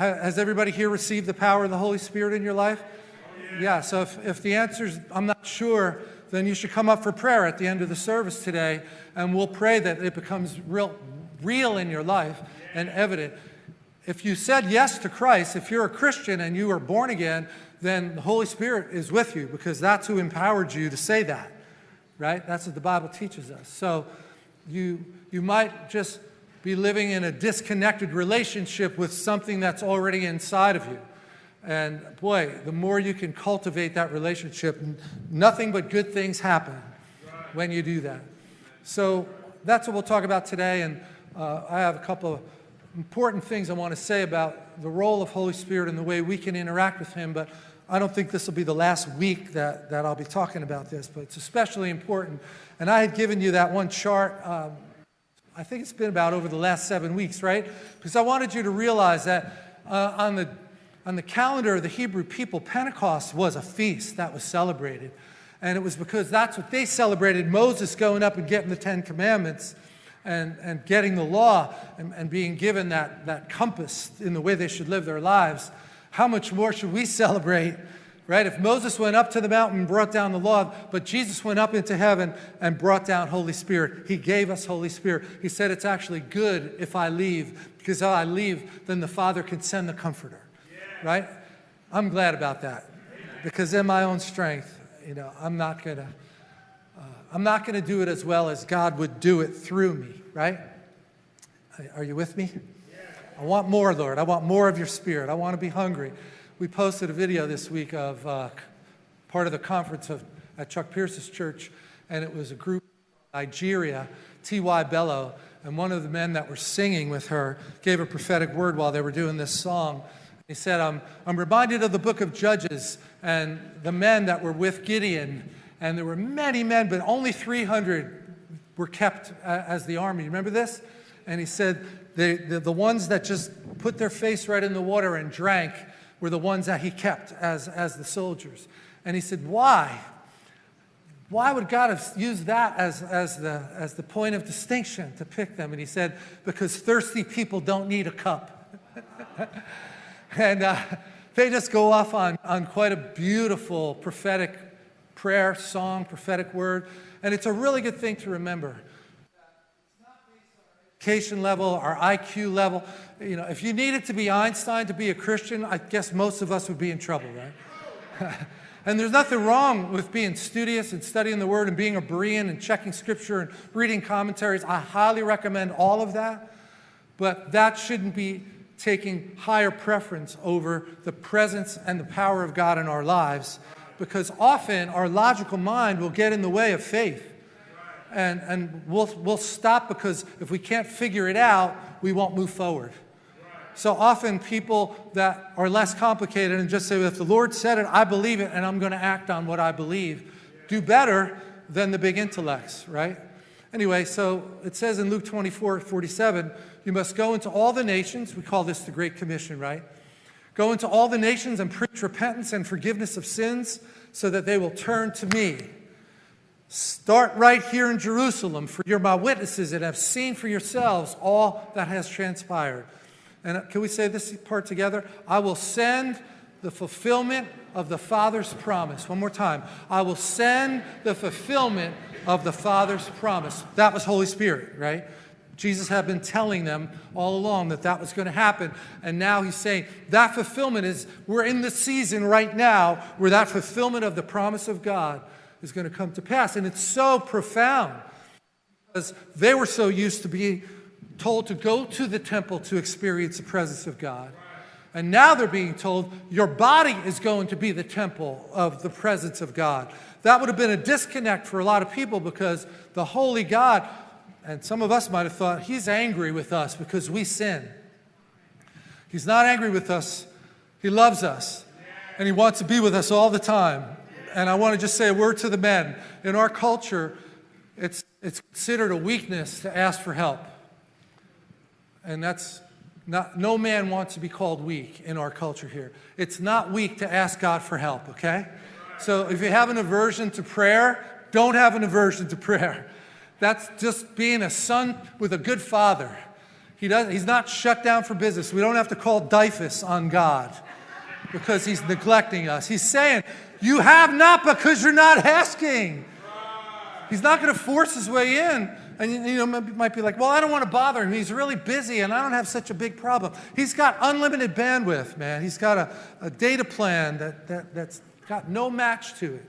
has everybody here received the power of the Holy Spirit in your life? Yeah, so if, if the answer is, I'm not sure, then you should come up for prayer at the end of the service today, and we'll pray that it becomes real, real in your life and evident. If you said yes to Christ, if you're a Christian and you are born again, then the Holy Spirit is with you because that's who empowered you to say that, right? That's what the Bible teaches us. So you, you might just be living in a disconnected relationship with something that's already inside of you. And boy, the more you can cultivate that relationship, nothing but good things happen when you do that. So that's what we'll talk about today. And uh, I have a couple of important things I want to say about the role of Holy Spirit and the way we can interact with Him. But I don't think this will be the last week that, that I'll be talking about this, but it's especially important. And I had given you that one chart, um, I think it's been about over the last seven weeks, right? Because I wanted you to realize that uh, on, the, on the calendar of the Hebrew people, Pentecost was a feast that was celebrated. And it was because that's what they celebrated, Moses going up and getting the Ten Commandments and, and getting the law and, and being given that, that compass in the way they should live their lives how much more should we celebrate, right? If Moses went up to the mountain and brought down the law, but Jesus went up into heaven and brought down Holy Spirit. He gave us Holy Spirit. He said it's actually good if I leave, because if I leave, then the Father can send the Comforter, right? I'm glad about that, because in my own strength, you know, I'm not gonna, uh, I'm not gonna do it as well as God would do it through me, right? Are you with me? I want more, Lord. I want more of your spirit. I want to be hungry. We posted a video this week of uh, part of the conference of, at Chuck Pierce's church, and it was a group from Nigeria, T.Y. Bello, and one of the men that were singing with her gave a prophetic word while they were doing this song. He said, I'm, I'm reminded of the book of Judges and the men that were with Gideon, and there were many men, but only 300 were kept uh, as the army. Remember this? And he said, the, the, the ones that just put their face right in the water and drank were the ones that he kept as, as the soldiers. And he said, why? Why would God have used that as, as, the, as the point of distinction to pick them? And he said, because thirsty people don't need a cup. and uh, they just go off on, on quite a beautiful prophetic prayer, song, prophetic word. And it's a really good thing to remember education level, our IQ level. You know, if you needed to be Einstein to be a Christian, I guess most of us would be in trouble, right? and there's nothing wrong with being studious and studying the Word and being a Berean and checking Scripture and reading commentaries. I highly recommend all of that. But that shouldn't be taking higher preference over the presence and the power of God in our lives because often our logical mind will get in the way of faith and, and we'll, we'll stop because if we can't figure it out, we won't move forward. So often people that are less complicated and just say, if the Lord said it, I believe it, and I'm going to act on what I believe, do better than the big intellects, right? Anyway, so it says in Luke 24, 47, you must go into all the nations. We call this the Great Commission, right? Go into all the nations and preach repentance and forgiveness of sins so that they will turn to me. Start right here in Jerusalem, for you're my witnesses and have seen for yourselves all that has transpired. And uh, can we say this part together? I will send the fulfillment of the Father's promise. One more time. I will send the fulfillment of the Father's promise. That was Holy Spirit, right? Jesus had been telling them all along that that was going to happen. And now he's saying that fulfillment is, we're in the season right now where that fulfillment of the promise of God is going to come to pass. And it's so profound because they were so used to being told to go to the temple to experience the presence of God. And now they're being told your body is going to be the temple of the presence of God. That would have been a disconnect for a lot of people because the holy God, and some of us might have thought, he's angry with us because we sin. He's not angry with us. He loves us. And he wants to be with us all the time and I want to just say a word to the men. In our culture, it's, it's considered a weakness to ask for help. And that's not, no man wants to be called weak in our culture here. It's not weak to ask God for help, okay? So if you have an aversion to prayer, don't have an aversion to prayer. That's just being a son with a good father. He does, he's not shut down for business. We don't have to call DYFS on God because he's neglecting us. He's saying, You have not because you're not asking. He's not going to force his way in. And you know, might be like, well, I don't want to bother him. He's really busy and I don't have such a big problem. He's got unlimited bandwidth, man. He's got a, a data plan that, that, that's got no match to it.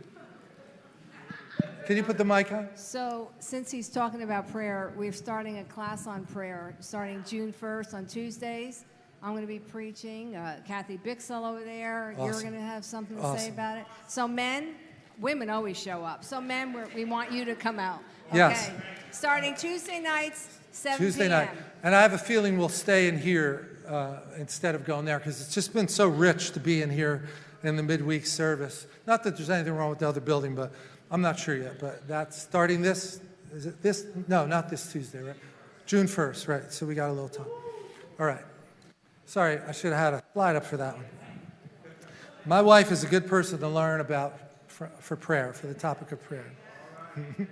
Can you put the mic on? So, since he's talking about prayer, we're starting a class on prayer starting June 1st on Tuesdays. I'm going to be preaching. Uh, Kathy Bixel over there. Awesome. You're going to have something to Awesome. say about it. So, men, women always show up. So, men, we're, we want you to come out. Okay? Yes. Starting Tuesday nights, 7 Tuesday night. And I have a feeling we'll stay in here uh, instead of going there because it's just been so rich to be in here in the midweek service. Not that there's anything wrong with the other building, but I'm not sure yet. But that's starting this, is it this? No, not this Tuesday, right? June 1st, right? So we got a little time. All right. Sorry, I should have had a slide up for that one. My wife is a good person to learn about for, for prayer, for the topic of prayer.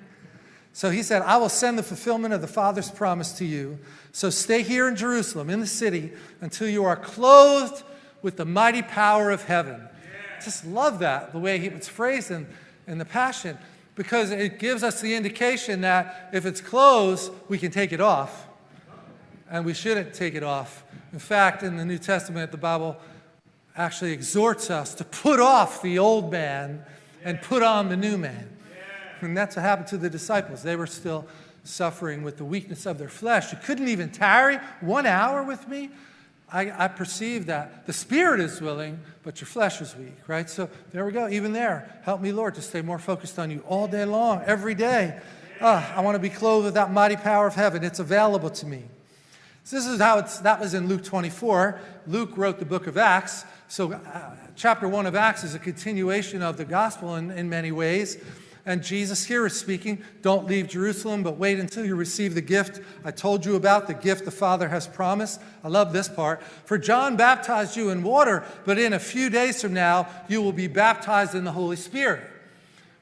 So he said, I will send the fulfillment of the Father's promise to you. So stay here in Jerusalem, in the city, until you are clothed with the mighty power of heaven. Just love that, the way he, it's phrased in, in the Passion, because it gives us the indication that if it's clothes, we can take it off. And we shouldn't take it off. In fact, in the New Testament, the Bible actually exhorts us to put off the old man and put on the new man. And that's what happened to the disciples. They were still suffering with the weakness of their flesh. You couldn't even tarry one hour with me. I, I perceive that the spirit is willing, but your flesh is weak, right? So there we go. Even there, help me, Lord, to stay more focused on you all day long, every day. Ah, I want to be clothed with that mighty power of heaven. It's available to me. So this is how it's, that was in Luke 24. Luke wrote the book of Acts. So uh, chapter 1 of Acts is a continuation of the gospel in, in many ways. And Jesus here is speaking, don't leave Jerusalem, but wait until you receive the gift I told you about, the gift the Father has promised. I love this part. For John baptized you in water, but in a few days from now, you will be baptized in the Holy Spirit.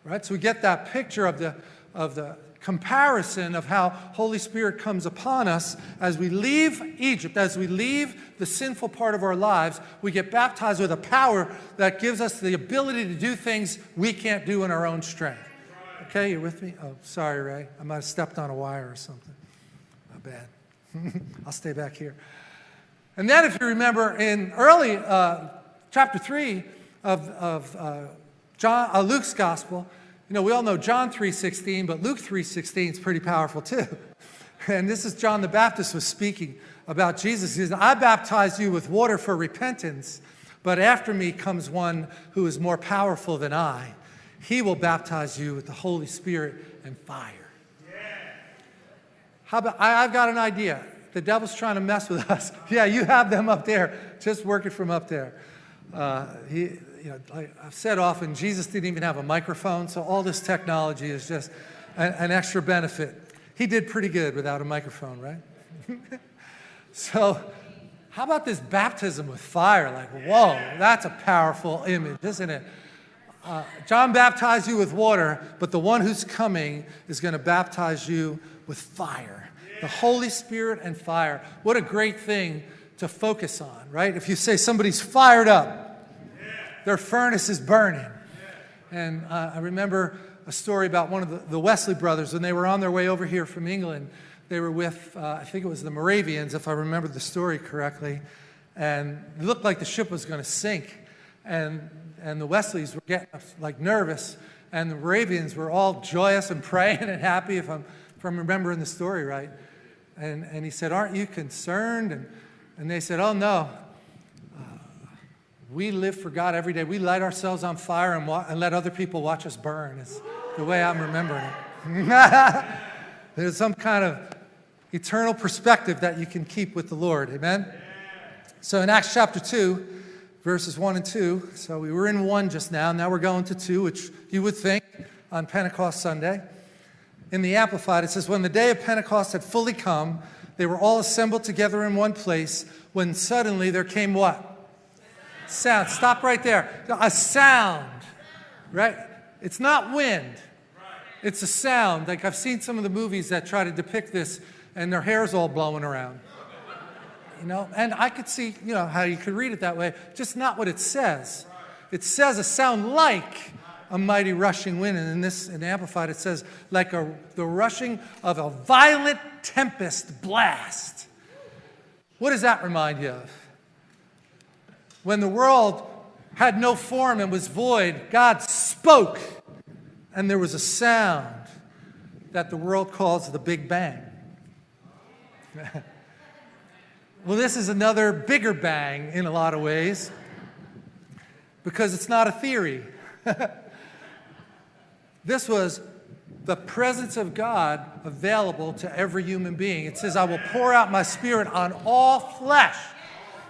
Right? So we get that picture of the, of the comparison of how Holy Spirit comes upon us as we leave Egypt, as we leave the sinful part of our lives, we get baptized with a power that gives us the ability to do things we can't do in our own strength. Okay, you with me? Oh, sorry, Ray. I might have stepped on a wire or something. Not bad. I'll stay back here. And then, if you remember, in early uh, chapter 3 of, of uh, John, uh, Luke's gospel, you know, we all know John 3.16, but Luke 3.16 is pretty powerful too. And this is John the Baptist was speaking about Jesus. He says, I baptize you with water for repentance, but after me comes one who is more powerful than I. He will baptize you with the Holy Spirit and fire. Yeah. How about, I, I've got an idea. The devil's trying to mess with us. yeah, you have them up there. Just work it from up there. Uh, he, you know, like I've said often, Jesus didn't even have a microphone, so all this technology is just an, an extra benefit. He did pretty good without a microphone, right? so, how about this baptism with fire? Like, whoa, that's a powerful image, isn't it? Uh, John baptized you with water, but the one who's coming is going to baptize you with fire. The Holy Spirit and fire. What a great thing to focus on, right? If you say somebody's fired up, their furnace is burning. And uh, I remember a story about one of the, the, Wesley brothers when they were on their way over here from England. They were with, uh, I think it was the Moravians, if I remember the story correctly. And it looked like the ship was going to sink. And and the Wesleys were getting like nervous, and the Moravians were all joyous and praying and happy, if I'm, if I'm remembering the story right. And, and he said, Aren't you concerned? And, and they said, Oh, no. We live for God every day. We light ourselves on fire and, and let other people watch us burn. It's the way I'm remembering it. There's some kind of eternal perspective that you can keep with the Lord. Amen? So in Acts chapter 2, verses 1 and 2. So we were in 1 just now. And now we're going to 2, which you would think on Pentecost Sunday. In the Amplified, it says, When the day of Pentecost had fully come, they were all assembled together in one place, when suddenly there came what? Sound. Stop right there. A sound, right? It's not wind. It's a sound. Like I've seen some of the movies that try to depict this, and their hair's all blowing around. you know? And I could see, you know, how you could read it that way, just not what it says. It says a sound like a mighty rushing wind, and in this, in Amplified, it says like a, the rushing of a violent tempest blast. What does that remind you of? When the world had no form and was void, God spoke, and there was a sound that the world calls the Big Bang. well, this is another bigger bang in a lot of ways because it's not a theory. this was the presence of God available to every human being. It says, I will pour out my spirit on all flesh.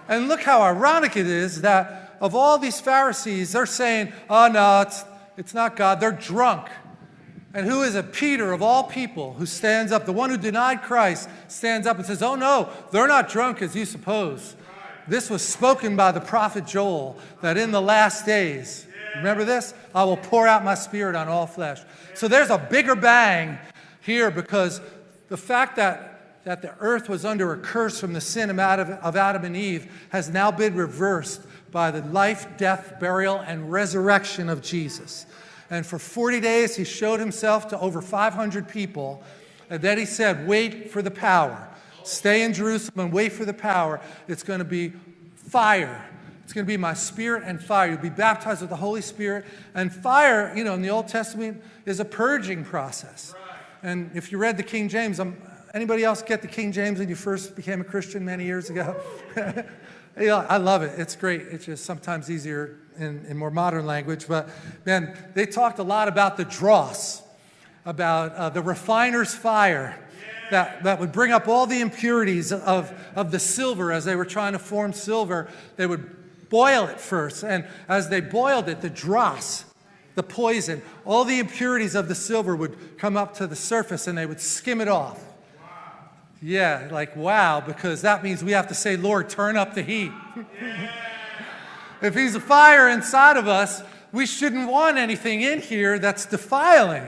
And look how ironic it is that of all these Pharisees, they're saying, oh no, it's, it's not God. They're drunk. And who is it? Peter, of all people, who stands up, the one who denied Christ, stands up and says, Oh no, they're not drunk as you suppose. This was spoken by the prophet Joel that in the last days, remember this? I will pour out my spirit on all flesh. So there's a bigger bang here because the fact that, that the earth was under a curse from the sin of Adam, and Eve has now been reversed by the life, death, burial, and resurrection of Jesus. And for 40 days, he showed himself to over 500 people. And then he said, Wait for the power. Stay in Jerusalem and wait for the power. It's going to be fire. It's going to be my spirit and fire. You'll be baptized with the Holy Spirit. And fire, you know, in the Old Testament is a purging process. And if you read the King James, um, anybody else get the King James when you first became a Christian many years ago? yeah, I love it. It's great. It's just sometimes easier in, in more modern language. But man, they talked a lot about the dross, about uh, the refiner's fire that, that would bring up all the impurities of, of the silver as they were trying to form silver. They would boil it first. And as they boiled it, the dross, the poison, all the impurities of the silver would come up to the surface and they would skim it off. Yeah, like wow, because that means we have to say, Lord, turn up the heat. if He's a fire inside of us, we shouldn't want anything in here that's defiling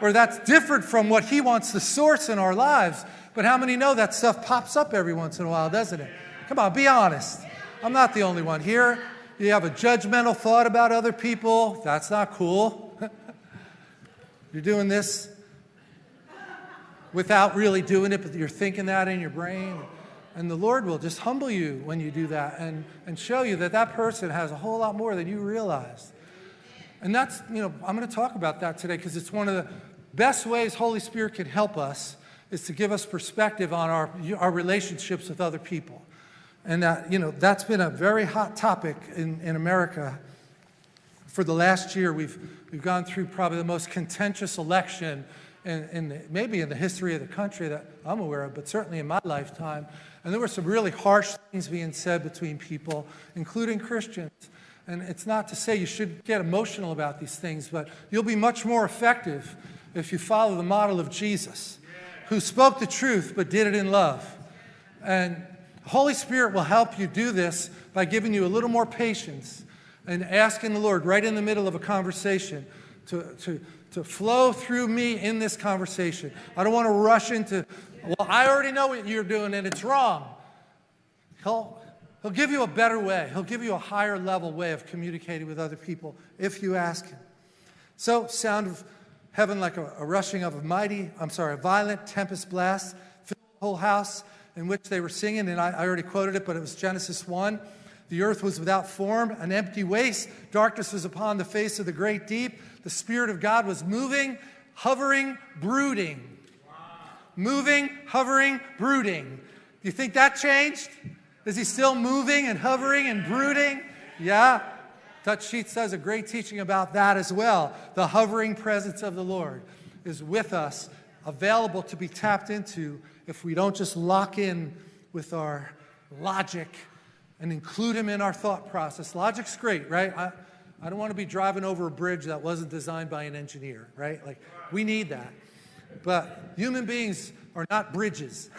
or that's different from what He wants to source in our lives. But how many know that stuff pops up every once in a while, doesn't it? Come on, be honest. I'm not the only one here. You have a judgmental thought about other people. That's not cool. You're doing this without really doing it, but you're thinking that in your brain. And the Lord will just humble you when you do that and, and show you that that person has a whole lot more than you realize. And that's, you know, I'm going to talk about that today because it's one of the best ways Holy Spirit can help us is to give us perspective on our, our relationships with other people. And that, you know, that's been a very hot topic in, in America. For the last year, we've, we've gone through probably the most contentious election in, in maybe in the history of the country that I'm aware of, but certainly in my lifetime. And there were some really harsh things being said between people, including Christians. And it's not to say you should get emotional about these things, but you'll be much more effective if you follow the model of Jesus, who spoke the truth but did it in love. And Holy Spirit will help you do this by giving you a little more patience and asking the Lord right in the middle of a conversation to, to, to flow through me in this conversation. I don't want to rush into, well, I already know what you're doing and it's wrong. He'll, he'll give you a better way. He'll give you a higher level way of communicating with other people if you ask him. So, sound of heaven like a, a rushing of a mighty, I'm sorry, a violent tempest blast filled the whole house in which they were singing, and I, I already quoted it, but it was Genesis 1. The earth was without form, an empty waste. Darkness was upon the face of the great deep. The Spirit of God was moving, hovering, brooding. Moving, hovering, brooding. Do you think that changed? Is he still moving and hovering and brooding? Yeah. Dutch Sheets does a great teaching about that as well. The hovering presence of the Lord is with us, available to be tapped into if we don't just lock in with our logic and include him in our thought process. Logic's great, right? I, I don't want to be driving over a bridge that wasn't designed by an engineer, right? Like, we need that. But human beings are not bridges,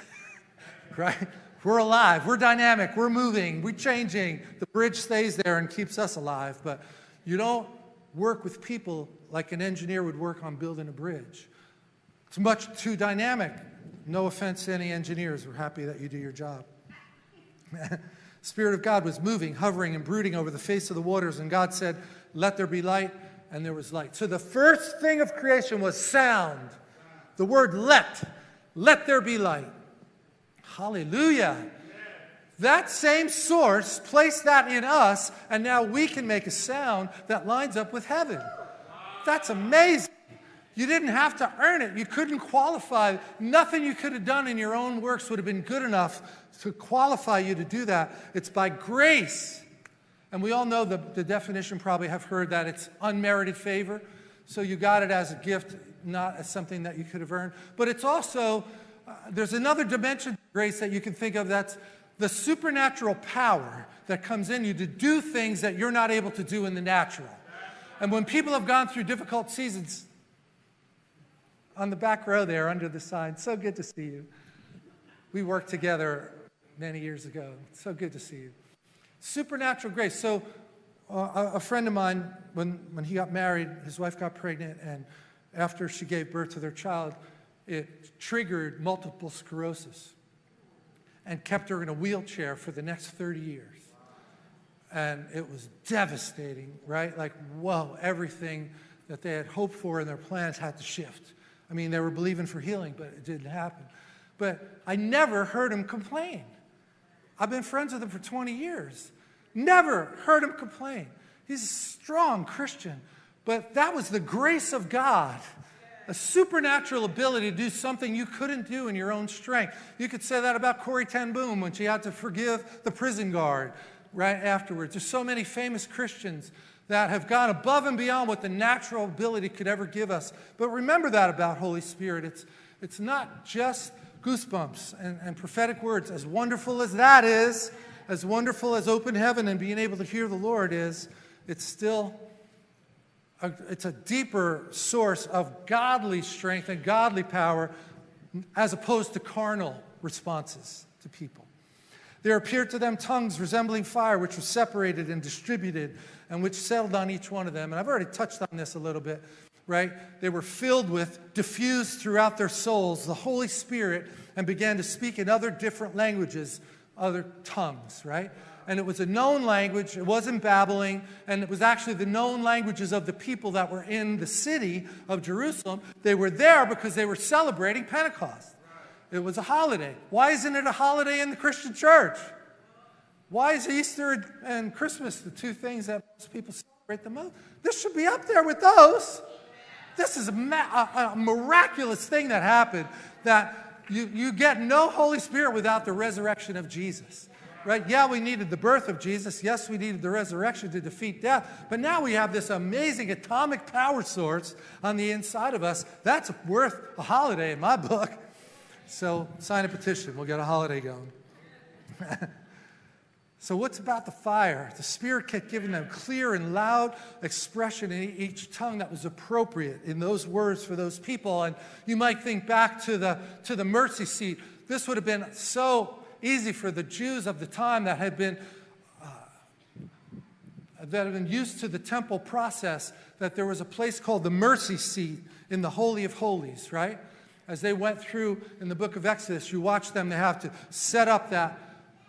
right? We're alive, we're dynamic, we're moving, we're changing. The bridge stays there and keeps us alive, but you don't work with people like an engineer would work on building a bridge. It's much too dynamic. No offense to any engineers, we're happy that you do your job. Spirit of God was moving, hovering, and brooding over the face of the waters, and God said, Let there be light, and there was light. So the first thing of creation was sound. The word let, let there be light. Hallelujah. That same source placed that in us, and now we can make a sound that lines up with heaven. That's amazing. You didn't have to earn it. You couldn't qualify. Nothing you could have done in your own works would have been good enough to qualify you to do that. It's by grace. And we all know the, the definition, probably have heard that it's unmerited favor. So you got it as a gift, not as something that you could have earned. But it's also, uh, there's another dimension to grace that you can think of that's the supernatural power that comes in you to do things that you're not able to do in the natural. And when people have gone through difficult seasons, on the back row there under the sign, so good to see you. We work together many years ago. So good to see you. Supernatural grace. So uh, a friend of mine, when, when he got married, his wife got pregnant, and after she gave birth to their child, it triggered multiple sclerosis and kept her in a wheelchair for the next 30 years. And it was devastating, right? Like, whoa, everything that they had hoped for in their plans had to shift. I mean, they were believing for healing, but it didn't happen. But I never heard him complain. I've been friends with him for 20 years. Never heard him complain. He's a strong Christian. But that was the grace of God, a supernatural ability to do something you couldn't do in your own strength. You could say that about Corrie ten Boom when she had to forgive the prison guard right afterwards. There's so many famous Christians that have gone above and beyond what the natural ability could ever give us. But remember that about Holy Spirit. It's, it's not just goosebumps and, and prophetic words. As wonderful as that is, as wonderful as open heaven and being able to hear the Lord is, it's still a, it's a deeper source of godly strength and godly power as opposed to carnal responses to people. There appeared to them tongues resembling fire, which were separated and distributed, and which settled on each one of them. And I've already touched on this a little bit, right? They were filled with, diffused throughout their souls, the Holy Spirit, and began to speak in other different languages, other tongues, right? And it was a known language, it wasn't babbling, and it was actually the known languages of the people that were in the city of Jerusalem. They were there because they were celebrating Pentecost. It was a holiday. Why isn't it a holiday in the Christian church? Why is Easter and Christmas the two things that most people celebrate the most? This should be up there with those. This is a, a, a miraculous thing that happened that you, you get no Holy Spirit without the resurrection of Jesus. Right? Yeah, we needed the birth of Jesus. Yes, we needed the resurrection to defeat death. But now we have this amazing atomic power source on the inside of us. That's worth a holiday in my book. So sign a petition. We'll get a holiday going. so what's about the fire? The Spirit kept giving them clear and loud expression in each tongue that was appropriate in those words for those people. And you might think back to the, to the mercy seat. This would have been so easy for the Jews of the time that had been uh, that had been used to the temple process that there was a place called the mercy seat in the Holy of Holies, right? as they went through in the book of Exodus, you watch them, they have to set up that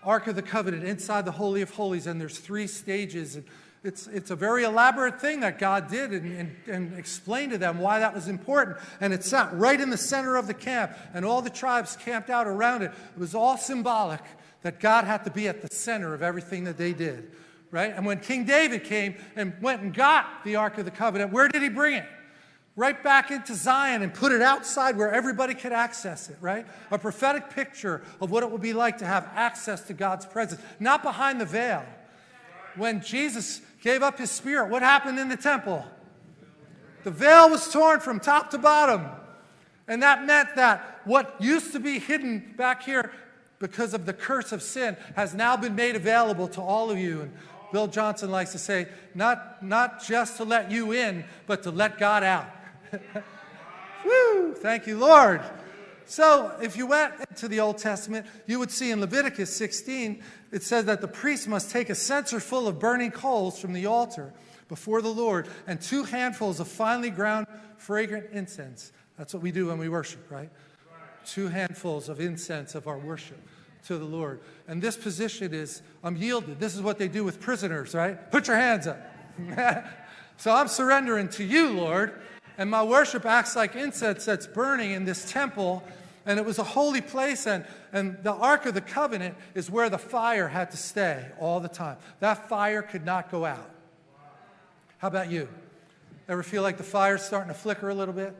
Ark of the Covenant inside the Holy of Holies, and there's three stages. And it's, it's a very elaborate thing that God did and, and, and explained to them why that was important. And it sat right in the center of the camp, and all the tribes camped out around it. It was all symbolic that God had to be at the center of everything that they did, right? And when King David came and went and got the Ark of the Covenant, where did he bring it? Right back into Zion and put it outside where everybody could access it, right? A prophetic picture of what it would be like to have access to God's presence, not behind the veil. When Jesus gave up his spirit, what happened in the temple? The veil was torn from top to bottom. And that meant that what used to be hidden back here because of the curse of sin has now been made available to all of you. And Bill Johnson likes to say, not, not just to let you in, but to let God out. Woo! Thank you, Lord. So, if you went to the Old Testament, you would see in Leviticus 16, it says that the priest must take a censer full of burning coals from the altar before the Lord and two handfuls of finely ground fragrant incense. That's what we do when we worship, right? Two handfuls of incense of our worship. to the Lord. And this position is, I'm yielded. This is what they do with prisoners, right? Put your hands up. so I'm surrendering to you, Lord. And my worship acts like incense that's burning in this temple. And it was a holy place, and, and the Ark of the Covenant is where the fire had to stay all the time. That fire could not go out. How about you? Ever feel like the fire's starting to flicker a little bit?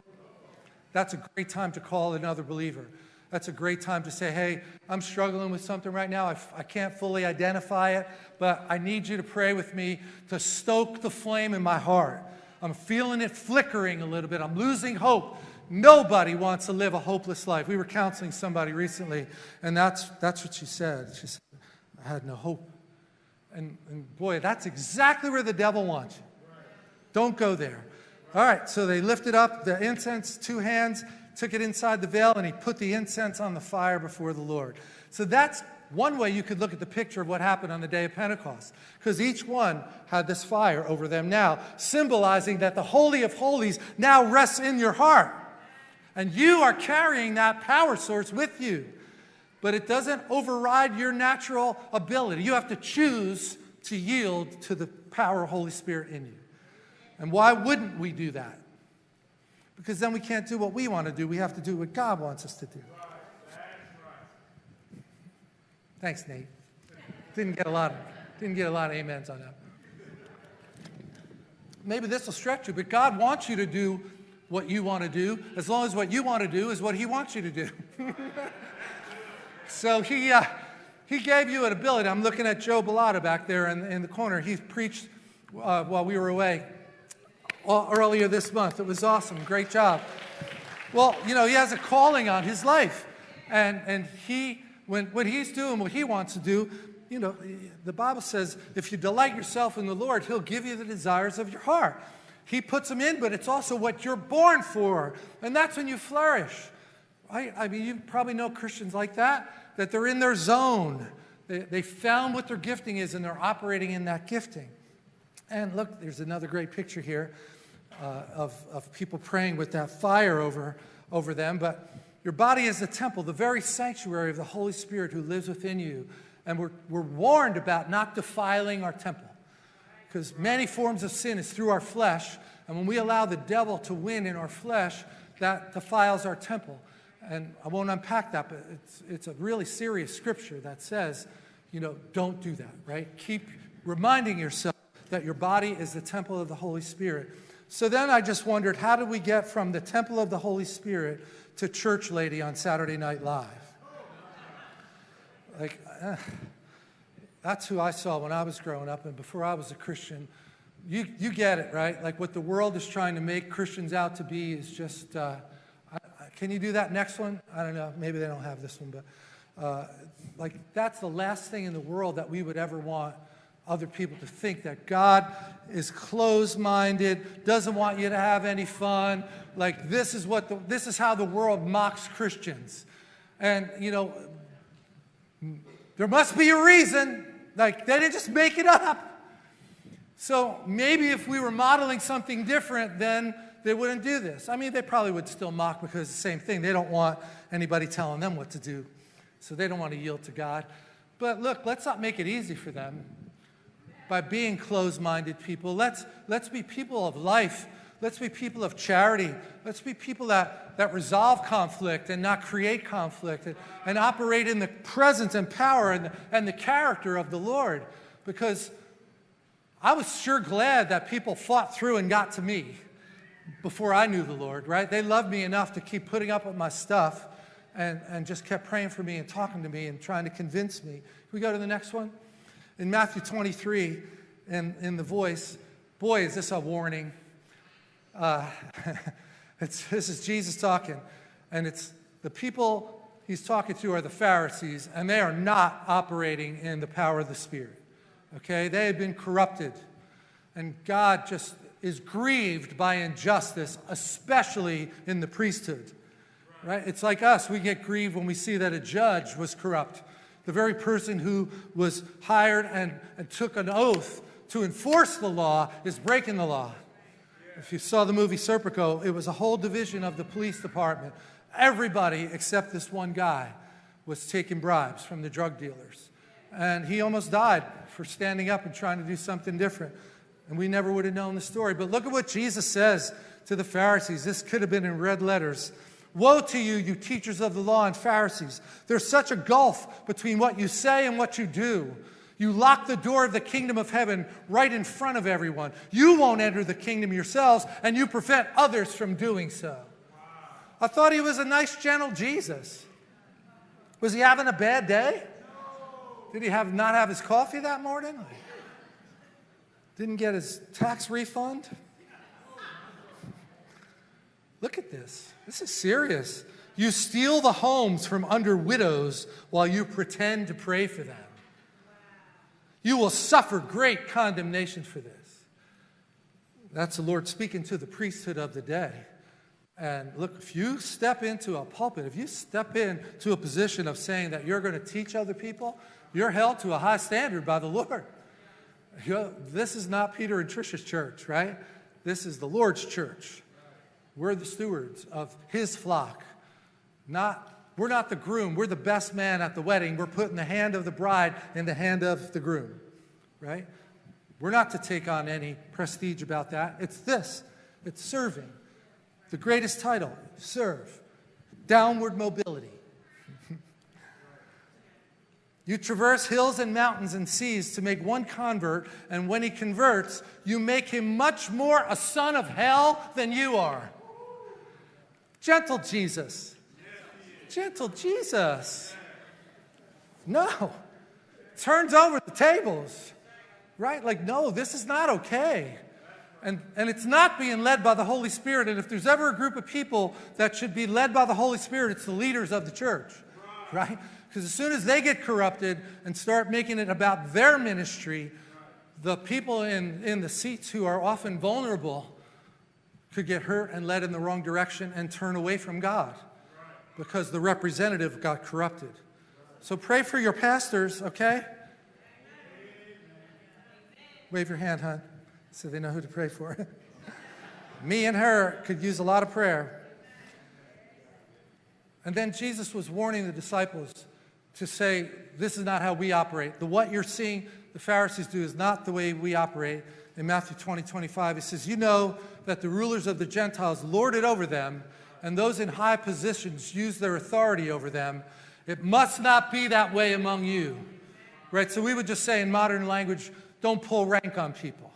That's a great time to call another believer. That's a great time to say, hey, I'm struggling with something right now. I, I can't fully identify it, but I need you to pray with me to stoke the flame in my heart. I'm feeling it flickering a little bit. I'm losing hope. Nobody wants to live a hopeless life. We were counseling somebody recently, and that's, that's what she said. She said, I had no hope. And, and boy, that's exactly where the devil wants you. Don't go there. All right, so they lifted up the incense, two hands, took it inside the veil, and he put the incense on the fire before the Lord. So that's one way you could look at the picture of what happened on the day of Pentecost, because each one had this fire over them now, symbolizing that the Holy of Holies now rests in your heart. And you are carrying that power source with you. But it doesn't override your natural ability. You have to choose to yield to the power of Holy Spirit in you. And why wouldn't we do that? Because then we can't do what we want to do. We have to do what God wants us to do. Thanks, Nate. Didn't get a lot of, didn't get a lot of amens on that. Maybe this will stretch you, but God wants you to do what you want to do, as long as what you want to do is what He wants you to do. so He, uh, he gave you an ability. I'm looking at Joe Bellotta back there in, in the corner. He preached uh, while we were away earlier this month. It was awesome. Great job. Well, you know, he has a calling on his life. And, and he, when, when he's doing what he wants to do, you know, the Bible says if you delight yourself in the Lord, he'll give you the desires of your heart. He puts them in, but it's also what you're born for. And that's when you flourish. Right? I mean, you probably know Christians like that, that they're in their zone. They, they found what their gifting is and they're operating in that gifting. And look, there's another great picture here uh, of, of people praying with that fire over, over them. But your body is the temple, the very sanctuary of the Holy Spirit who lives within you. And we're, we're warned about not defiling our temple. Because many forms of sin is through our flesh. And when we allow the devil to win in our flesh, that defiles our temple. And I won't unpack that, but it's, it's a really serious scripture that says, you know, don't do that, right? Keep reminding yourself that your body is the temple of the Holy Spirit. So then I just wondered, how do we get from the temple of the Holy Spirit to church lady on Saturday Night Live? Like, uh, that's who I saw when I was growing up and before I was a Christian. You, you get it, right? Like what the world is trying to make Christians out to be is just, uh, I, can you do that next one? I don't know. Maybe they don't have this one, but uh, like that's the last thing in the world that we would ever want other people to think that God is closed-minded, doesn't want you to have any fun. Like this is what the, this is how the world mocks Christians. And you know, there must be a reason. Like they didn't just make it up. So maybe if we were modeling something different, then they wouldn't do this. I mean, they probably would still mock because it's the same thing. They don't want anybody telling them what to do. So they don't want to yield to God. But look, let's not make it easy for them by being closed-minded people. Let's, let's be people of life. Let's be people of charity. Let's be people that, that resolve conflict and not create conflict and, and operate in the presence and power and, and the character of the Lord. Because I was sure glad that people fought through and got to me before I knew the Lord, right? They loved me enough to keep putting up with my stuff and, and just kept praying for me and talking to me and trying to convince me. Can we go to the next one? In Matthew 23, in, in the voice, boy, is this a warning. Uh, this is Jesus talking, and it's the people he's talking to are the Pharisees, and they are not operating in the power of the Spirit. Okay? They have been corrupted, and God just is grieved by injustice, especially in the priesthood. Right? It's like us. We get grieved when we see that a judge was corrupt the very person who was hired and, and took an oath to enforce the law is breaking the law. If you saw the movie Serpico, it was a whole division of the police department. Everybody except this one guy was taking bribes from the drug dealers. And he almost died for standing up and trying to do something different. And we never would have known the story. But look at what Jesus says to the Pharisees. This could have been in red letters. Woe to you, you teachers of the law and Pharisees. There's such a gulf between what you say and what you do. You lock the door of the kingdom of heaven right in front of everyone. You won't enter the kingdom yourselves, and you prevent others from doing so. I thought he was a nice, gentle Jesus. Was he having a bad day? Did he have not have his coffee that morning? Didn't get his tax refund? Look at this. This is serious. You steal the homes from under widows while you pretend to pray for them. You will suffer great condemnation for this. That's the Lord speaking to the priesthood of the day. And look, if you step into a pulpit, if you step into a position of saying that you're going to teach other people, you're held to a high standard by the Lord. You're, this is not Peter and Trisha's church, right? This is the Lord's church. We're the stewards of his flock. Not, we're not the groom. We're the best man at the wedding. We're putting the hand of the bride in the hand of the groom, right? We're not to take on any prestige about that. It's this. It's serving. The greatest title, serve. Downward mobility. you traverse hills and mountains and seas to make one convert, and when he converts, you make him much more a son of hell than you are. Gentle Jesus. Gentle Jesus. No. Turns over the tables. Right? Like, no, this is not okay. And, and it's not being led by the Holy Spirit. And if there's ever a group of people that should be led by the Holy Spirit, it's the leaders of the church, right? Because as soon as they get corrupted and start making it about their ministry, the people in, in the seats who are often vulnerable could get hurt and led in the wrong direction and turn away from God because the representative got corrupted. So pray for your pastors, okay? Wave your hand, hon so they know who to pray for. Me and her could use a lot of prayer. And then Jesus was warning the disciples to say, This is not how we operate. The what you're seeing the Pharisees do is not the way we operate. In Matthew 20, 25, he says, You know that the rulers of the Gentiles lord it over them, and those in high positions use their authority over them. It must not be that way among you. Right? So we would just say in modern language, don't pull rank on people.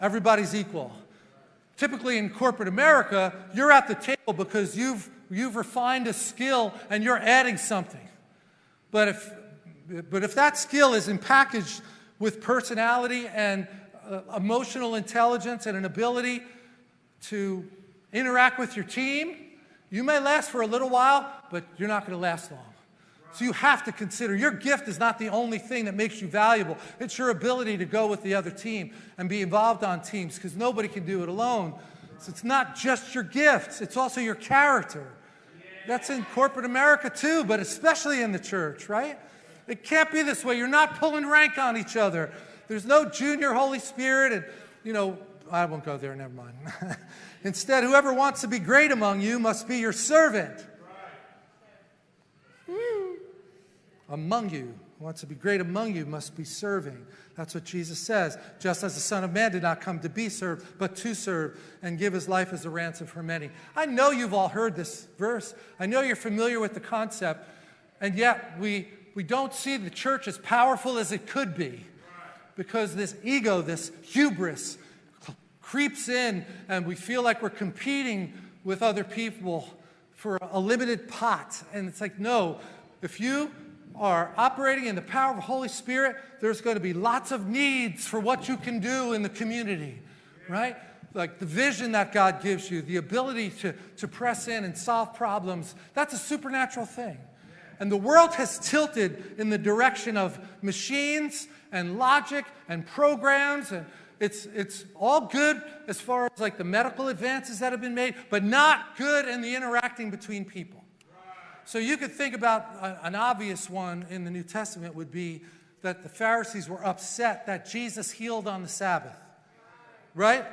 Everybody's equal. Typically in corporate America, you're at the table because you've, you've refined a skill and you're adding something. But if, but if that skill isn't packaged with personality and Uh, emotional intelligence and an ability to interact with your team, you may last for a little while, but you're not going to last long. So you have to consider your gift is not the only thing that makes you valuable. It's your ability to go with the other team and be involved on teams because nobody can do it alone. So it's not just your gifts, it's also your character. That's in corporate America too, but especially in the church, right? It can't be this way. You're not pulling rank on each other. There's no junior Holy Spirit and, you know, I won't go there, never mind. Instead, whoever wants to be great among you must be your servant. Hmm. among you. Who wants to be great among you must be serving. That's what Jesus says. Just as the Son of Man did not come to be served, but to serve and give his life as a ransom for many. I know you've all heard this verse. I know you're familiar with the concept, and yet we, we don't see the church as powerful as it could be because this ego, this hubris, creeps in and we feel like we're competing with other people for a limited pot. And it's like, no, if you are operating in the power of the Holy Spirit, there's going to be lots of needs for what you can do in the community, right? Like the vision that God gives you, the ability to, to press in and solve problems, that's a supernatural thing. And the world has tilted in the direction of machines and logic and programs and it's, it's all good as far as like the medical advances that have been made, but not good in the interacting between people. So you could think about a, an obvious one in the New Testament would be that the Pharisees were upset that Jesus healed on the Sabbath. Right?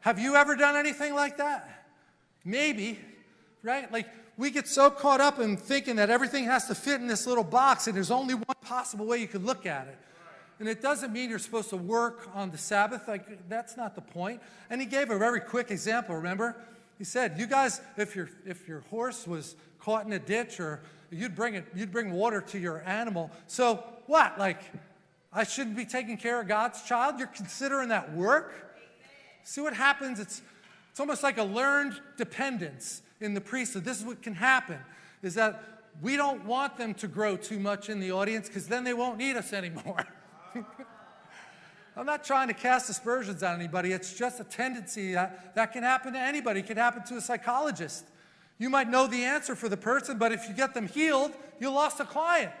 Have you ever done anything like that? Maybe, right? Like we get so caught up in thinking that everything has to fit in this little box and there's only one possible way you could look at it. And it doesn't mean you're supposed to work on the Sabbath. Like, that's not the point. And he gave a very quick example, remember? He said, you guys, if your, if your horse was caught in a ditch or you'd bring, it, you'd bring water to your animal. So what? Like, I shouldn't be taking care of God's child? You're considering that work? See what happens? It's, it's almost like a learned dependence in the priesthood. This is what can happen, is that we don't want them to grow too much in the audience because then they won't need us anymore. I'm not trying to cast aspersions on anybody. It's just a tendency that, that can happen to anybody. It can happen to a psychologist. You might know the answer for the person, but if you get them healed, you lost a client.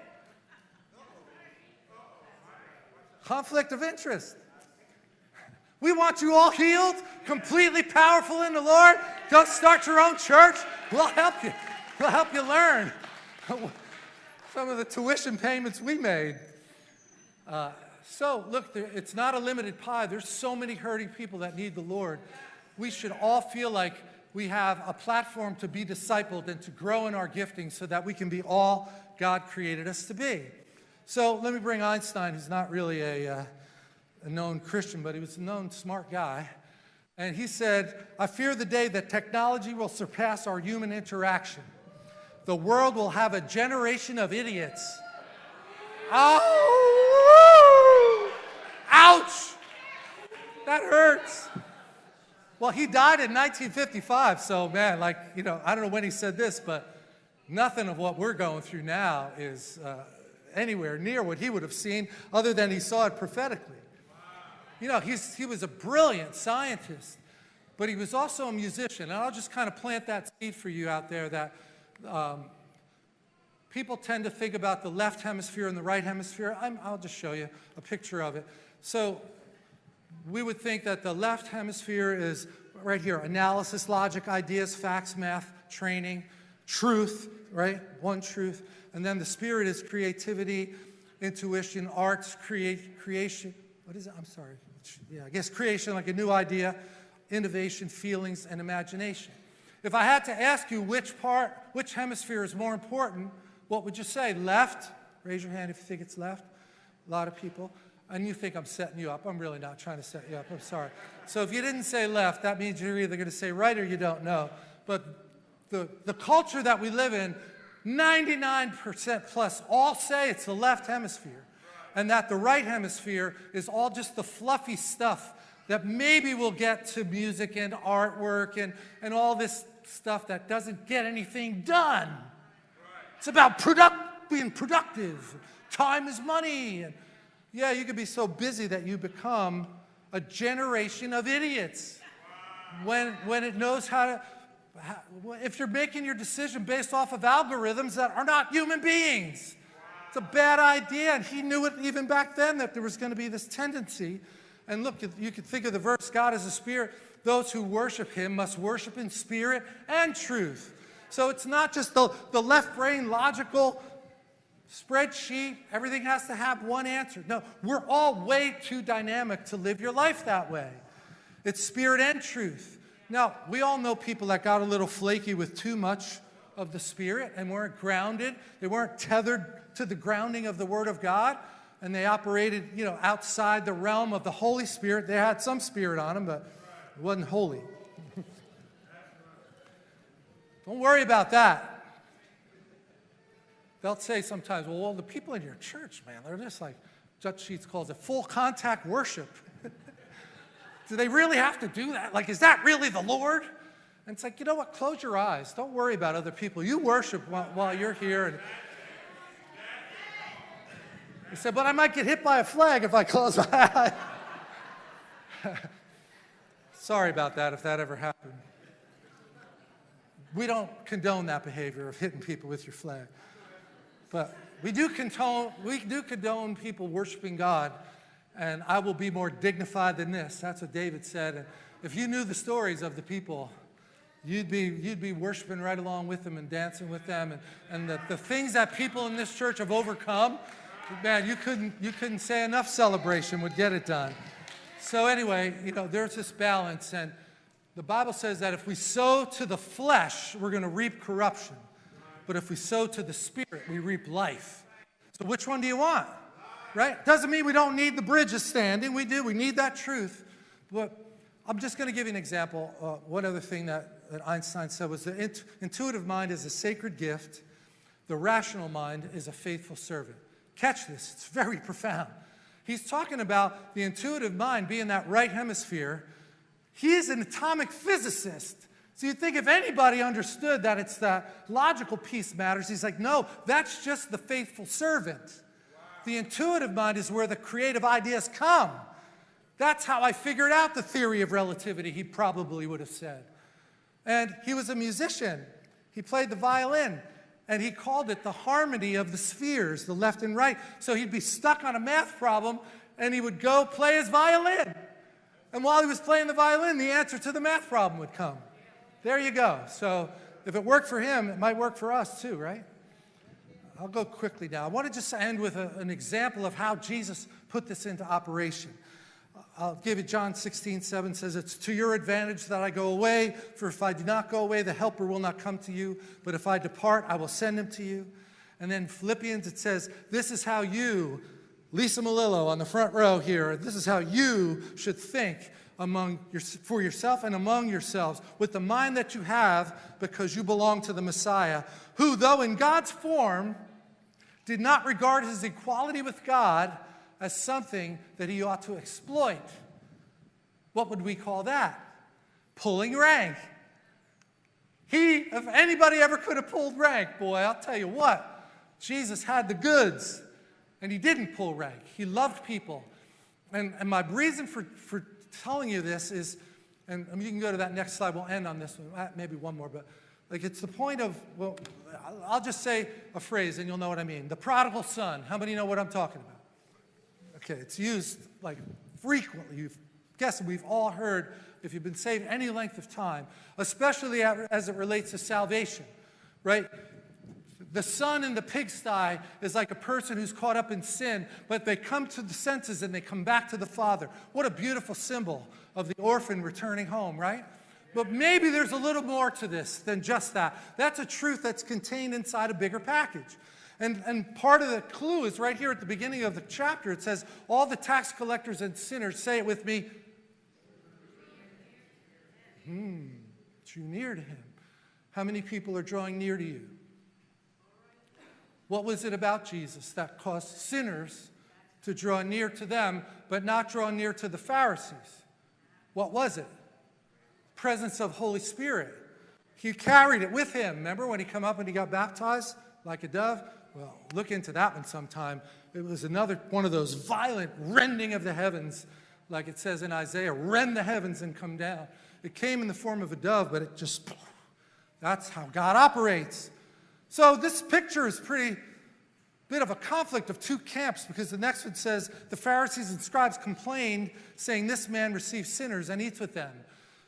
Conflict of interest. We want you all healed, completely powerful in the Lord. Go start your own church. We'll help you. We'll help you learn some of the tuition payments we made. Uh, so, look, there, it's not a limited pie. There's so many hurting people that need the Lord. We should all feel like we have a platform to be discipled and to grow in our gifting so that we can be all God created us to be. So, let me bring Einstein, who's not really a, uh, a known Christian, but he was a known smart guy. And he said, I fear the day that technology will surpass our human interaction. The world will have a generation of idiots. Oh, ouch! That hurts. Well, he died in 1955, so man, like, you know, I don't know when he said this, but nothing of what we're going through now is uh, anywhere near what he would have seen, other than he saw it prophetically. You know, he's, he was a brilliant scientist, but he was also a musician. And I'll just kind of plant that seed for you out there that um, people tend to think about the left hemisphere and the right hemisphere. i will just show you a picture of it. So we would think that the left hemisphere is right here, analysis, logic, ideas, facts, math, training, truth, right? One truth. And then the spirit is creativity, intuition, arts, create, creation. What is it? I'm sorry yeah, I guess creation, like a new idea, innovation, feelings, and imagination. If I had to ask you which part, which hemisphere is more important, what would you say? Left? Raise your hand if you think it's left. A lot of people. And you think I'm setting you up. I'm really not trying to set you up. I'm sorry. So if you didn't say left, that means you're either going to say right or you don't know. But the, the culture that we live in, 99% plus all say it's the left hemisphere and that the right hemisphere is all just the fluffy stuff that maybe we'll get to music and artwork and, and all this stuff that doesn't get anything done. It's about product, being productive. Time is money. And yeah, you could be so busy that you become a generation of idiots when, when it knows how to, if you're making your decision based off of algorithms that are not human beings. It's a bad idea, and he knew it even back then that there was going to be this tendency. And look, you could think of the verse, God is a spirit. Those who worship him must worship in spirit and truth. So it's not just the, the left brain logical spreadsheet, everything has to have one answer. No, we're all way too dynamic to live your life that way. It's spirit and truth. Now, we all know people that got a little flaky with too much of the Spirit and weren't grounded. They weren't tethered to the grounding of the Word of God. And they operated, you know, outside the realm of the Holy Spirit. They had some Spirit on them, but it wasn't holy. Don't worry about that. They'll say sometimes, well, well, the people in your church, man, they're just like, Dutch Sheets calls it full contact worship. do they really have to do that? Like, is that really the Lord? And it's like, you know what? Close your eyes. Don't worry about other people. You worship while, while you're here. And he said, but I might get hit by a flag if I close my eyes. Sorry about that if that ever happened. We don't condone that behavior of hitting people with your flag. But we do condone, we do condone people worshiping God, and I will be more dignified than this. That's what David said. If you knew the stories of the people You'd be, you'd be worshiping right along with them and dancing with them. And, and the, the things that people in this church have overcome, man, you couldn't, you couldn't say enough celebration would get it done. So anyway, you know, there's this balance. And the Bible says that if we sow to the flesh, we're going to reap corruption. But if we sow to the Spirit, we reap life. So which one do you want? Right? Doesn't mean we don't need the bridges standing. We do. We need that truth. But I'm just going to give you an example. Uh, one other thing that, that Einstein said was the int- intuitive mind is a sacred gift. The rational mind is a faithful servant. Catch this. It's very profound. He's talking about the intuitive mind being that right hemisphere. He's an atomic physicist. So you'd think if anybody understood that it's the logical piece matters, he's like, no, that's just the faithful servant. The intuitive mind is where the creative ideas come. That's how I figured out the theory of relativity, he probably would have said. And he was a musician. He played the violin, and he called it the harmony of the spheres, the left and right. So he'd be stuck on a math problem, and he would go play his violin. And while he was playing the violin, the answer to the math problem would come. There you go. So if it worked for him, it might work for us too, right? I'll go quickly now. I want to just end with a, an example of how Jesus put this into operation. I'll give you John 16, 7 says, It's to your advantage that I go away, for if I do not go away, the helper will not come to you. But if I depart, I will send him to you. And then Philippians, it says, This is how you, Lisa Malillo on the front row here, this is how you should think among your, for yourself and among yourselves with the mind that you have because you belong to the Messiah, who, though in God's form, did not regard his equality with God as something that he ought to exploit. What would we call that? Pulling rank. He, if anybody ever could have pulled rank, boy, I'll tell you what, Jesus had the goods and he didn't pull rank. He loved people. And, and my reason for, for telling you this is, and you can go to that next slide, we'll end on this one, uh, maybe one more, but like it's the point of, well, I'll just say a phrase and you'll know what I mean. The prodigal son. How many know what I'm talking about? Okay, it's used like frequently. You've guessed we've all heard if you've been saved any length of time, especially as it relates to salvation, right? The son in the pigsty is like a person who's caught up in sin, but they come to the senses and they come back to the Father. What a beautiful symbol of the orphan returning home, right? But maybe there's a little more to this than just that. That's a truth that's contained inside a bigger package. And, and part of the clue is right here at the beginning of the chapter. It says, All the tax collectors and sinners, say it with me, hmm, drew near to him. How many people are drawing near to you? What was it about Jesus that caused sinners to draw near to them, but not draw near to the Pharisees? What was it? Presence of Holy Spirit. He carried it with him. Remember when he come up and he got baptized like a dove? Well, look into that one sometime. It was another one of those violent rending of the heavens, like it says in Isaiah, rend the heavens and come down. It came in the form of a dove, but it just, that's how God operates. So this picture is pretty bit of a conflict of two camps because the next one says the Pharisees and scribes complained, saying, This man receives sinners and eats with them.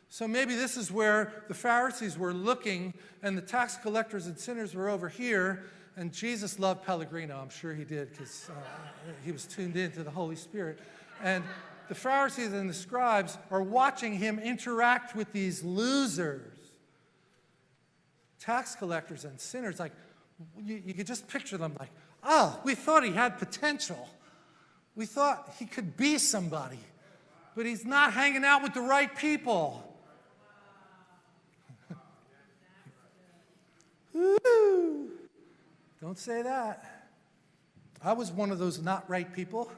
So maybe this is where the Pharisees were looking and the tax collectors and sinners were over here. And Jesus loved Pellegrino. I'm sure he did because uh, he was tuned in to the Holy Spirit. And the Pharisees and the scribes are watching him interact with these losers tax collectors and sinners, like, you, you could just picture them like, oh, we thought he had potential. We thought he could be somebody, but he's not hanging out with the right people. Don't say that. I was one of those not right people.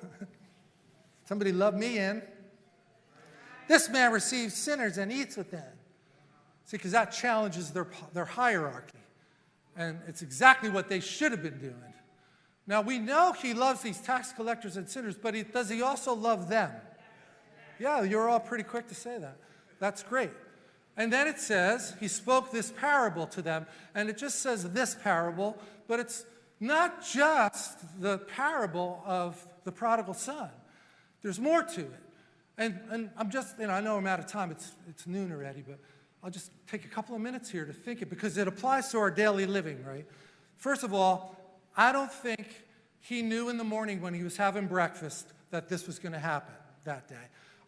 Somebody loved me in. This man receives sinners and eats with them. See, because that challenges their, their hierarchy. And it's exactly what they should have been doing. Now, we know he loves these tax collectors and sinners, but he, does he also love them? Yeah, you're all pretty quick to say that. That's great. And then it says, he spoke this parable to them, and it just says this parable, but it's not just the parable of the prodigal son. There's more to it. And, and I'm just, you know, I know I'm out of time, it's, it's noon already, but I'll just take a couple of minutes here to think it because it applies to our daily living, right? First of all, I don't think he knew in the morning when he was having breakfast that this was going to happen that day.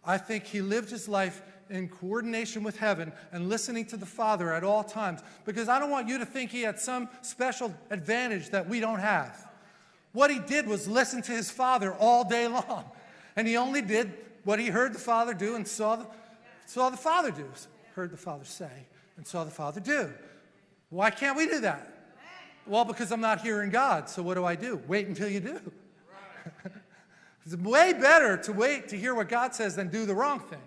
I think he lived his life in coordination with heaven and listening to the Father at all times because I don't want you to think he had some special advantage that we don't have. What he did was listen to his Father all day long. And he only did what he heard the Father do and saw the, saw the Father do, heard the Father say and saw the Father do. Why can't we do that? Well, because I'm not hearing God. So what do I do? Wait until you do. it's way better to wait to hear what God says than do the wrong thing.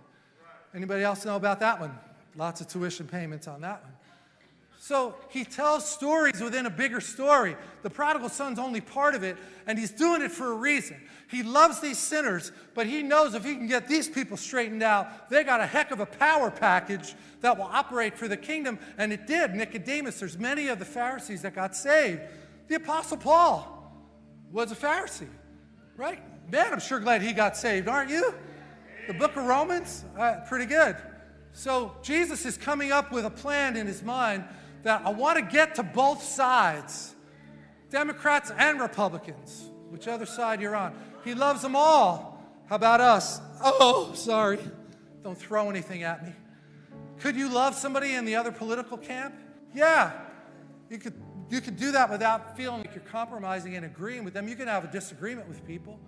Anybody else know about that one? Lots of tuition payments on that one. So he tells stories within a bigger story. The prodigal son's only part of it, and he's doing it for a reason. He loves these sinners, but he knows if he can get these people straightened out, they got a heck of a power package that will operate for the kingdom. And it did. Nicodemus, there's many of the Pharisees that got saved. The Apostle Paul was a Pharisee, right? Man, I'm sure glad he got saved, aren't you? The book of Romans, uh, pretty good. So Jesus is coming up with a plan in his mind that I want to get to both sides, Democrats and Republicans, which other side you're on. He loves them all. How about us? Oh, sorry. Don't throw anything at me. Could you love somebody in the other political camp? Yeah. You could, you could do that without feeling like you're compromising and agreeing with them. You can have a disagreement with people.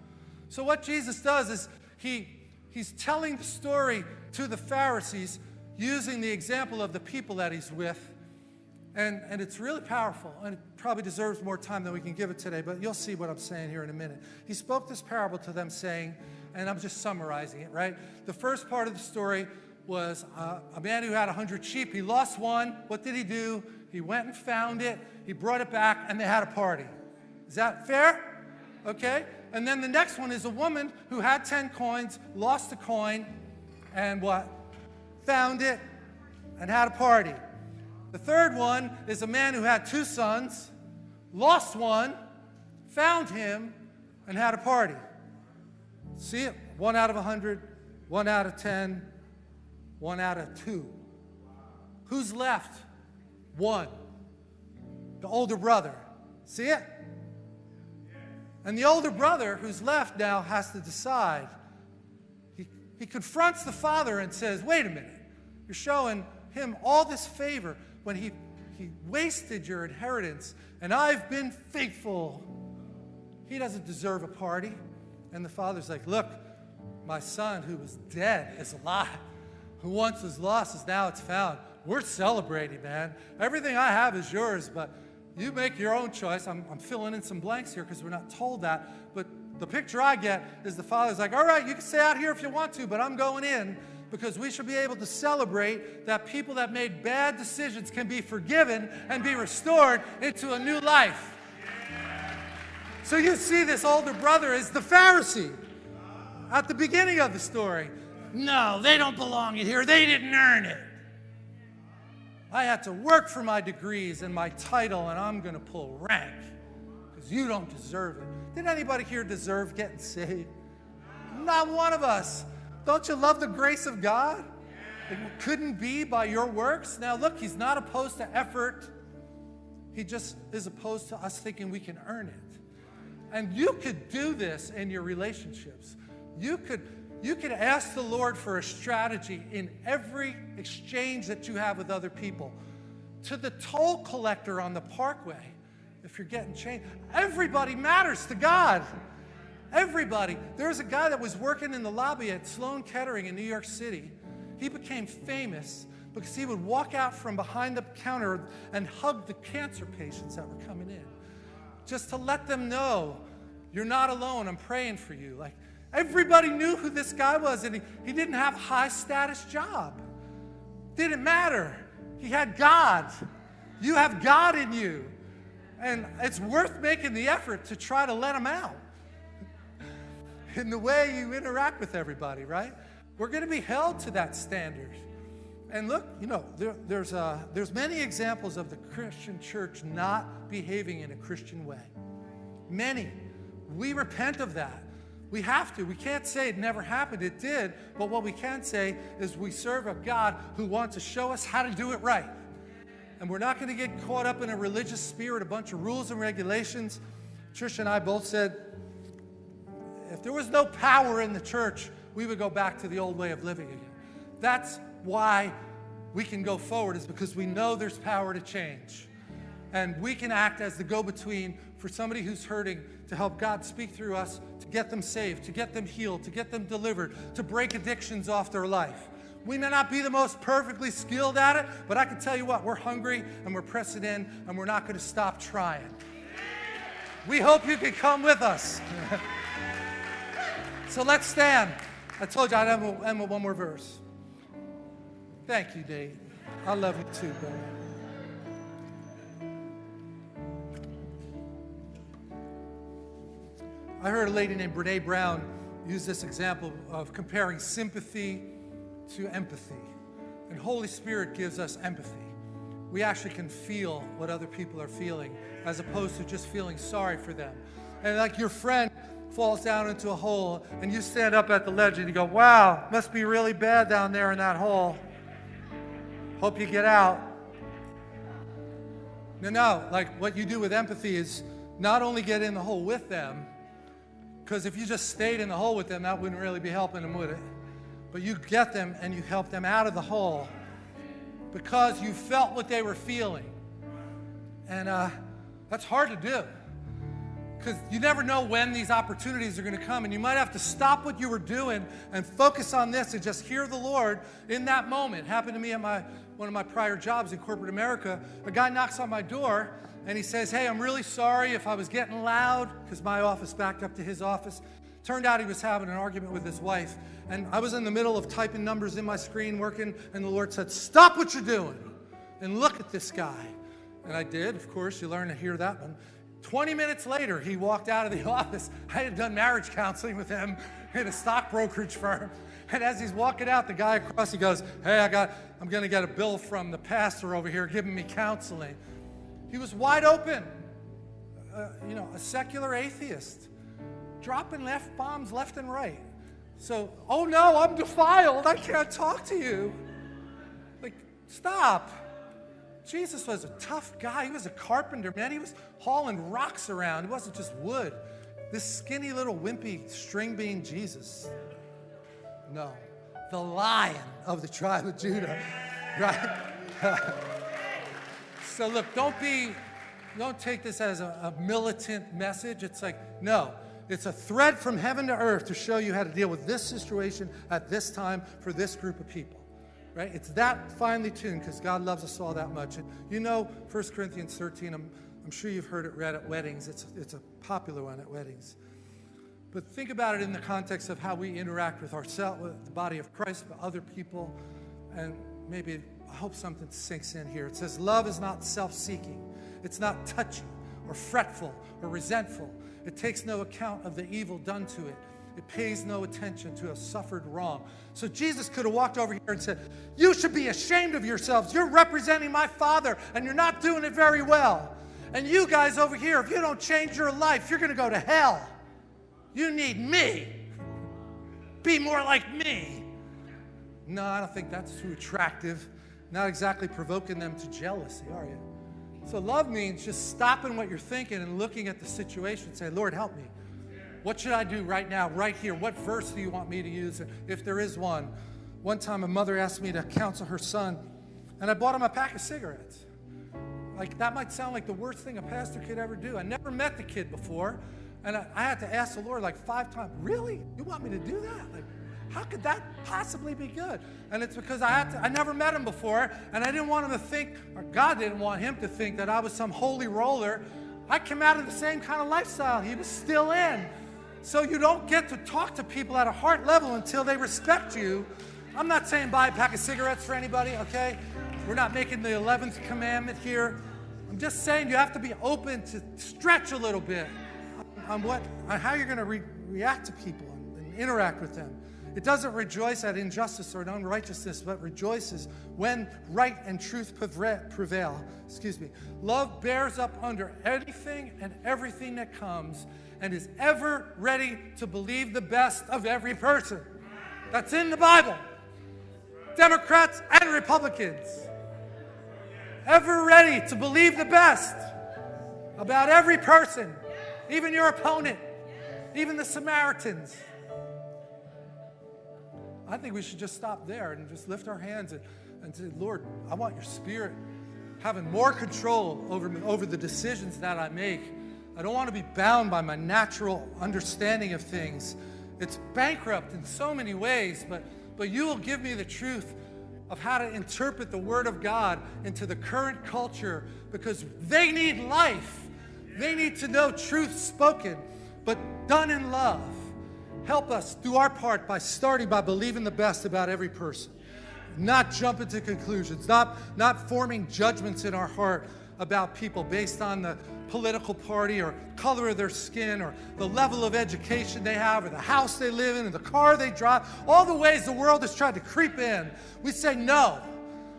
So what Jesus does is he, he's telling the story to the Pharisees using the example of the people that he's with and, and it's really powerful, and it probably deserves more time than we can give it today, but you'll see what I'm saying here in a minute. He spoke this parable to them, saying, and I'm just summarizing it, right? The first part of the story was uh, a man who had 100 sheep. He lost one. What did he do? He went and found it, he brought it back, and they had a party. Is that fair? Okay? And then the next one is a woman who had 10 coins, lost a coin, and what? Found it and had a party. The third one is a man who had two sons, lost one, found him, and had a party. See it? One out of a hundred, one out of ten, one out of two. Who's left? One. The older brother. See it? And the older brother who's left now has to decide. He, he confronts the father and says, Wait a minute, you're showing him all this favor when he, he wasted your inheritance and I've been faithful. He doesn't deserve a party. And the father's like, Look, my son who was dead is alive. Who once was lost is now it's found. We're celebrating, man. Everything I have is yours, but you make your own choice. I'm, I'm filling in some blanks here because we're not told that. But the picture I get is the father's like, All right, you can stay out here if you want to, but I'm going in because we should be able to celebrate that people that made bad decisions can be forgiven and be restored into a new life. So you see this older brother is the Pharisee at the beginning of the story. No, they don't belong in here. They didn't earn it. I had to work for my degrees and my title, and I'm going to pull rank because you don't deserve it. Did anybody here deserve getting saved? Not one of us. Don't you love the grace of God? It couldn't be by your works. Now, look, he's not opposed to effort. He just is opposed to us thinking we can earn it. And you could do this in your relationships. You could, you could ask the Lord for a strategy in every exchange that you have with other people. To the toll collector on the parkway, if you're getting changed, everybody matters to God. Everybody. There was a guy that was working in the lobby at Sloan Kettering in New York City. He became famous because he would walk out from behind the counter and hug the cancer patients that were coming in just to let them know you're not alone. I'm praying for you. Like everybody knew who this guy was, and he, he didn't have a high status job. Didn't matter. He had God. You have God in you. And it's worth making the effort to try to let him out in the way you interact with everybody, right? We're going to be held to that standard. And look, you know, there, there's, uh, there's many examples of the Christian church not behaving in a Christian way. Many. We repent of that. We have to. We can't say it never happened. It did. But what we can say is we serve a God who wants to show us how to do it right. And we're not going to get caught up in a religious spirit, a bunch of rules and regulations. Trish and I both said if there was no power in the church, we would go back to the old way of living again. That's why we can go forward, is because we know there's power to change. And we can act as the go between for somebody who's hurting to help God speak through us to get them saved, to get them healed, to get them delivered, to break addictions off their life. We may not be the most perfectly skilled at it, but I can tell you what, we're hungry and we're pressing in and we're not going to stop trying. We hope you can come with us. so let's stand. I told you I'd end with one more verse. Thank you, Dave. I love you too, brother. I heard a lady named Brene Brown use this example of comparing sympathy to empathy. And Holy Spirit gives us empathy. We actually can feel what other people are feeling as opposed to just feeling sorry for them. And like your friend falls down into a hole and you stand up at the ledge and you go, wow, must be really bad down there in that hole. Hope you get out. No, no, like what you do with empathy is not only get in the hole with them, because if you just stayed in the hole with them, that wouldn't really be helping them, would it? But you get them and you help them out of the hole because you felt what they were feeling. And uh, that's hard to do because you never know when these opportunities are going to come and you might have to stop what you were doing and focus on this and just hear the lord in that moment it happened to me at my one of my prior jobs in corporate america a guy knocks on my door and he says, Hey, I'm really sorry if I was getting loud, because my office backed up to his office. Turned out he was having an argument with his wife. And I was in the middle of typing numbers in my screen, working, and the Lord said, Stop what you're doing and look at this guy. And I did, of course, you learn to hear that one. 20 minutes later, he walked out of the office. I had done marriage counseling with him in a stock brokerage firm. And as he's walking out, the guy across, he goes, Hey, I got, I'm going to get a bill from the pastor over here giving me counseling. He was wide open, uh, you know, a secular atheist, dropping left bombs left and right. So, oh no, I'm defiled. I can't talk to you. Like, stop. Jesus was a tough guy. He was a carpenter, man. He was hauling rocks around. It wasn't just wood. This skinny little wimpy string bean Jesus. No, the lion of the tribe of Judah, right? So look, don't be, don't take this as a, a militant message. It's like, no, it's a thread from heaven to earth to show you how to deal with this situation at this time for this group of people. Right? It's that finely tuned because God loves us all that much. And you know 1 Corinthians 13, I'm, I'm sure you've heard it read at weddings. It's, it's a popular one at weddings. But think about it in the context of how we interact with ourselves, with the body of Christ, with other people, and maybe I hope something sinks in here. It says, Love is not self seeking, it's not touchy or fretful or resentful. It takes no account of the evil done to it. It pays no attention to a suffered wrong. So Jesus could have walked over here and said, You should be ashamed of yourselves. You're representing my Father and you're not doing it very well. And you guys over here, if you don't change your life, you're going to go to hell. You need me. Be more like me. No, I don't think that's too attractive not exactly provoking them to jealousy, are you? So love means just stopping what you're thinking and looking at the situation and say, Lord, help me. What should I do right now, right here? What verse do you want me to use? If there is one. One time a mother asked me to counsel her son, and I bought him a pack of cigarettes. Like, that might sound like the worst thing a pastor could ever do. I never met the kid before, and I, I had to ask the Lord like five times, Really? You want me to do that? Like, how could that possibly be good? And it's because I had to, I never met him before, and I didn't want him to think, or God didn't want him to think that I was some holy roller. I came out of the same kind of lifestyle he was still in. So you don't get to talk to people at a heart level until they respect you. I'm not saying buy a pack of cigarettes for anybody, okay? We're not making the 11th commandment here. I'm just saying you have to be open to stretch a little bit on what on how you're going to re- react to people and, and interact with them. It doesn't rejoice at injustice or unrighteousness, but rejoices when right and truth prevail. Excuse me. Love bears up under anything and everything that comes and is ever ready to believe the best of every person. That's in the Bible. Democrats and Republicans. Ever ready to believe the best about every person, even your opponent, even the Samaritans. I think we should just stop there and just lift our hands and, and say, Lord, I want your spirit having more control over, over the decisions that I make. I don't want to be bound by my natural understanding of things. It's bankrupt in so many ways, but, but you will give me the truth of how to interpret the Word of God into the current culture because they need life. They need to know truth spoken, but done in love. Help us do our part by starting by believing the best about every person, not jumping to conclusions, not, not forming judgments in our heart about people based on the political party or color of their skin or the level of education they have or the house they live in or the car they drive, all the ways the world has tried to creep in. We say, no,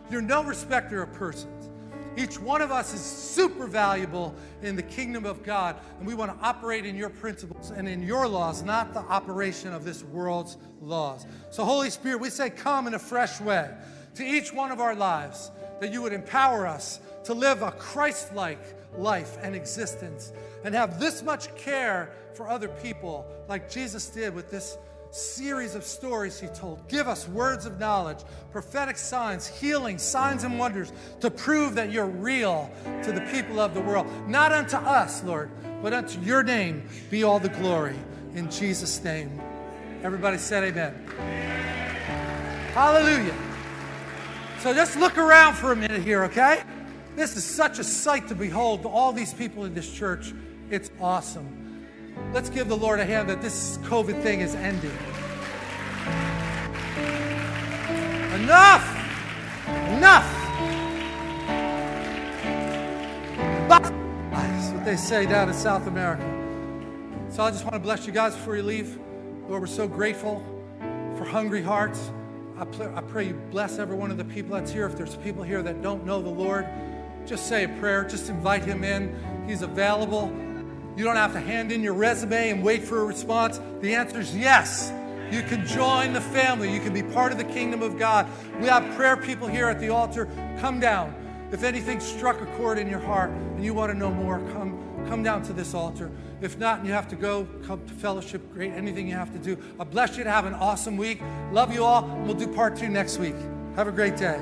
you're no respecter of persons. Each one of us is super valuable in the kingdom of God, and we want to operate in your principles and in your laws, not the operation of this world's laws. So, Holy Spirit, we say, come in a fresh way to each one of our lives, that you would empower us to live a Christ like life and existence and have this much care for other people, like Jesus did with this series of stories he told. Give us words of knowledge, prophetic signs, healing, signs and wonders to prove that you're real to the people of the world. Not unto us, Lord, but unto your name be all the glory. In Jesus' name. Everybody said amen. Hallelujah. So just look around for a minute here, okay? This is such a sight to behold, to all these people in this church. It's awesome. Let's give the Lord a hand that this COVID thing is ending. Enough! Enough! That's what they say down in South America. So I just want to bless you guys before you leave. Lord, we're so grateful for hungry hearts. I pray you bless every one of the people that's here. If there's people here that don't know the Lord, just say a prayer. Just invite him in. He's available. You don't have to hand in your resume and wait for a response. The answer is yes. You can join the family. You can be part of the kingdom of God. We have prayer people here at the altar. Come down. If anything struck a chord in your heart and you want to know more, come, come down to this altar. If not, you have to go, come to fellowship, great, anything you have to do. I bless you to have an awesome week. Love you all. We'll do part two next week. Have a great day.